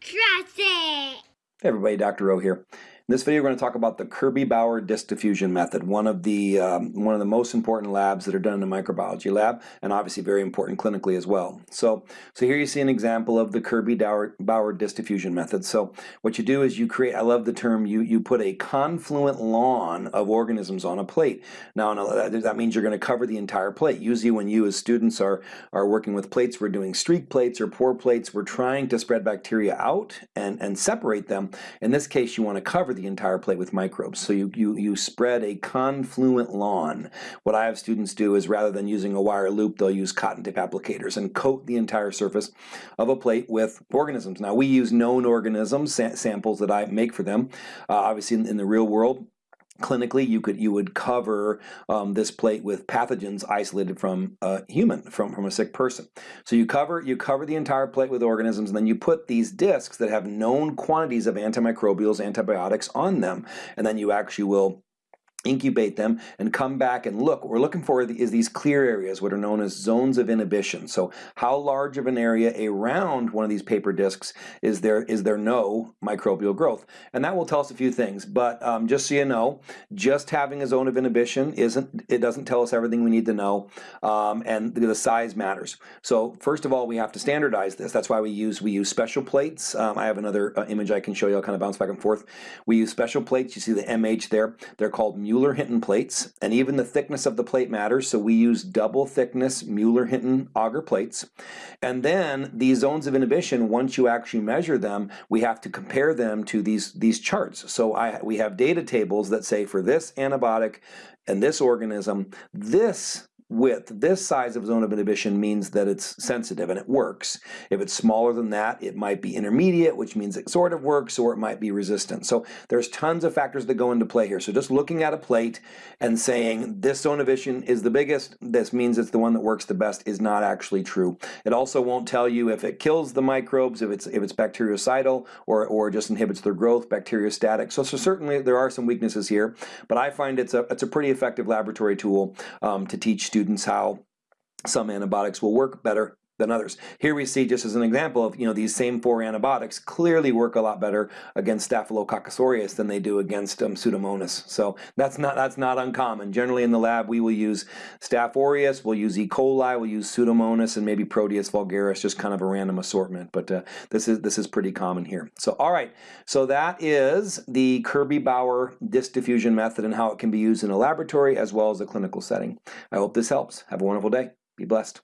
Trust it! Hey everybody, Dr. O here. In this video, we're going to talk about the Kirby-Bauer disk diffusion method, one of the um, one of the most important labs that are done in a microbiology lab, and obviously very important clinically as well. So, so here you see an example of the Kirby-Bauer disk diffusion method. So, what you do is you create. I love the term. You you put a confluent lawn of organisms on a plate. Now, that means you're going to cover the entire plate. Usually, when you as students are are working with plates, we're doing streak plates or pour plates. We're trying to spread bacteria out and and separate them. In this case, you want to cover the entire plate with microbes. So you, you, you spread a confluent lawn. What I have students do is rather than using a wire loop, they'll use cotton tip applicators and coat the entire surface of a plate with organisms. Now we use known organisms, sa samples that I make for them. Uh, obviously in, in the real world, clinically you could you would cover um, this plate with pathogens isolated from a human from from a sick person. So you cover you cover the entire plate with organisms and then you put these discs that have known quantities of antimicrobials antibiotics on them and then you actually will incubate them and come back and look. What we're looking for is these clear areas, what are known as zones of inhibition. So how large of an area around one of these paper discs is there is there no microbial growth? And that will tell us a few things, but um, just so you know, just having a zone of inhibition isn't, it doesn't tell us everything we need to know, um, and the size matters. So first of all, we have to standardize this. That's why we use, we use special plates. Um, I have another uh, image I can show you, I'll kind of bounce back and forth. We use special plates, you see the MH there, they're called Mueller-Hinton plates, and even the thickness of the plate matters, so we use double thickness Mueller-Hinton agar plates. And then these zones of inhibition, once you actually measure them, we have to compare them to these, these charts. So I, we have data tables that say for this antibiotic and this organism, this width, this size of zone of inhibition means that it's sensitive and it works. If it's smaller than that, it might be intermediate, which means it sort of works, or it might be resistant. So there's tons of factors that go into play here. So just looking at a plate and saying this zone of inhibition is the biggest, this means it's the one that works the best is not actually true. It also won't tell you if it kills the microbes, if it's if it's bactericidal or, or just inhibits their growth, bacteriostatic. So, so certainly there are some weaknesses here, but I find it's a, it's a pretty effective laboratory tool um, to teach students how some antibiotics will work better than others. Here we see just as an example of, you know, these same four antibiotics clearly work a lot better against Staphylococcus aureus than they do against um, Pseudomonas. So that's not that's not uncommon. Generally in the lab we will use Staph aureus, we'll use E. coli, we'll use Pseudomonas, and maybe Proteus vulgaris, just kind of a random assortment. But uh, this is this is pretty common here. So all right, so that is the Kirby-Bauer disk diffusion method and how it can be used in a laboratory as well as a clinical setting. I hope this helps. Have a wonderful day. Be blessed.